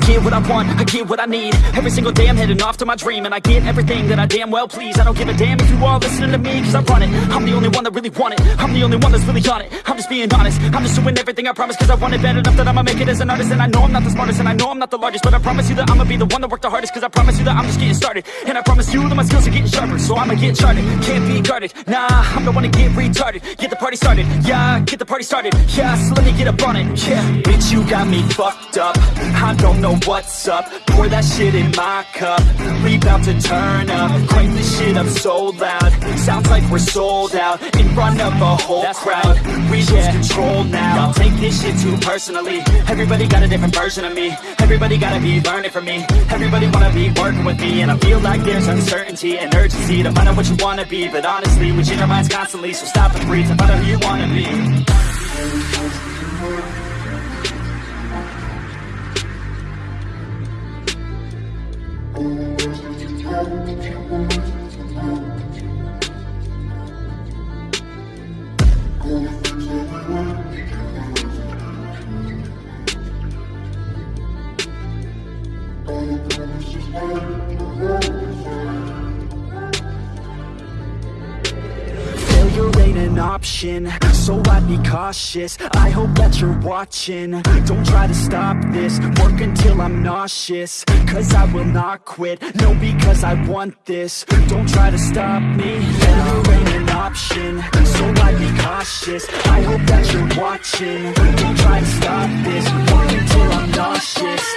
get what I want, I get what I need. Every single day I'm heading off to my dream And I get everything that I damn well please. I don't give a damn if you all listening to me Cause I run it, I'm the only one that really want it. I'm the only one that's really on it, I'm just being honest. I'm just doing everything I promise Cause I want it bad enough that I'ma make it as an artist. And I know I'm not the smartest and I know I'm not the largest But I promise you that I'ma be the one that worked the hardest Cause I promise you that I'm just getting started. And I promise you that my skills are getting sharper So I'ma get charted, can't be guarded. Nah, I'm the one to get retarded. Get the party started, yeah, get the party started. Yeah, so let me get up on it, yeah Bitch, you got me fucked up. I don't know what's up. Pour that shit in my cup. We bout to turn up. Crank this shit up so loud. Sounds like we're sold out In front of a whole That's crowd. Right. We lose control now. I'll take this shit too personally. Everybody got a different version of me. Everybody gotta be learning from me. Everybody wanna be working with me. And I feel like there's uncertainty and urgency To find out what you wanna be. But honestly, we change our minds constantly. So stop and breathe to find out who you wanna be Failure ain't an option, so I'd be cautious. I hope that you're watching, don't try to stop this. Work until I'm nauseous, cause I will not quit. No, because I want this, don't try to stop me. Failure ain't an option, so I'd be cautious. I hope that you're watching, don't try to stop this. Work until I'm nauseous,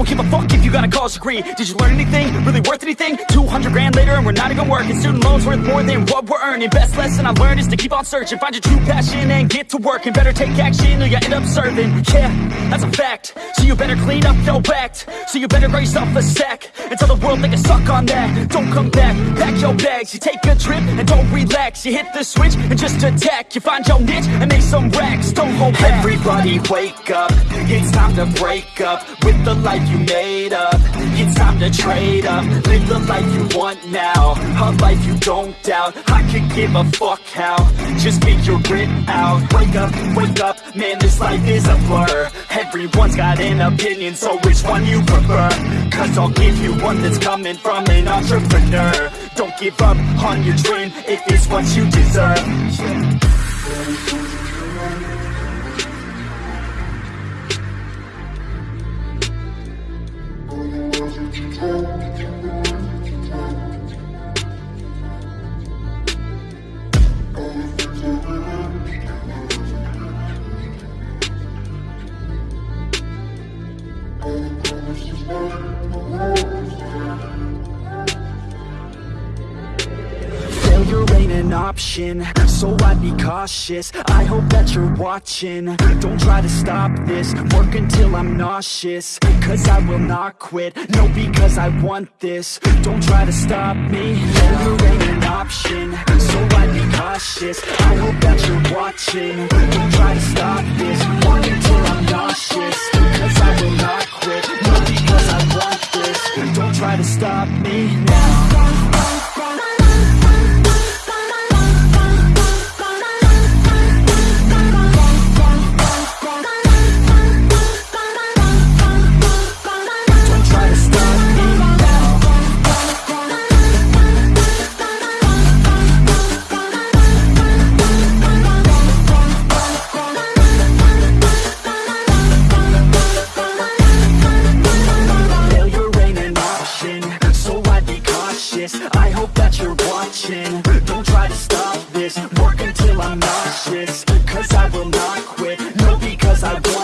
don't give a fuck if you got a college degree Did you learn anything? Really worth anything? 200 grand later and we're not even working. Student loans worth more than what we're earning. Best lesson I learned is to keep on searching. Find your true passion and get to work And better take action or you end up serving. Yeah, that's a fact. So you better clean up your act. So you better grab yourself a sack And tell the world they can suck on that. Don't come back, pack your bags. You take a trip and don't relax. You hit the switch and just attack. You find your niche and make some racks. Don't hold back. Everybody wake up. It's time to break up With the life you made up. It's time to trade up. Live the life you want now. A life you don't doubt. I could give a fuck how. Just your grit out. Wake up, wake up. Man, this life is a blur. Everyone's got an opinion So which one you prefer? Cause I'll give you one that's coming from an entrepreneur. Don't give up on your dream If it's what you deserve option. So I'd be cautious, I hope that you're watching. Don't try to stop this, work until I'm nauseous. Cause I will not quit, no because I want this. Don't try to stop me, no there ain't an option. So I'd be cautious, I hope that you're watching. Don't try to stop this, work until I'm nauseous. Cause I will not quit, no because I want this. Don't try to stop me now. not quit. No, because I want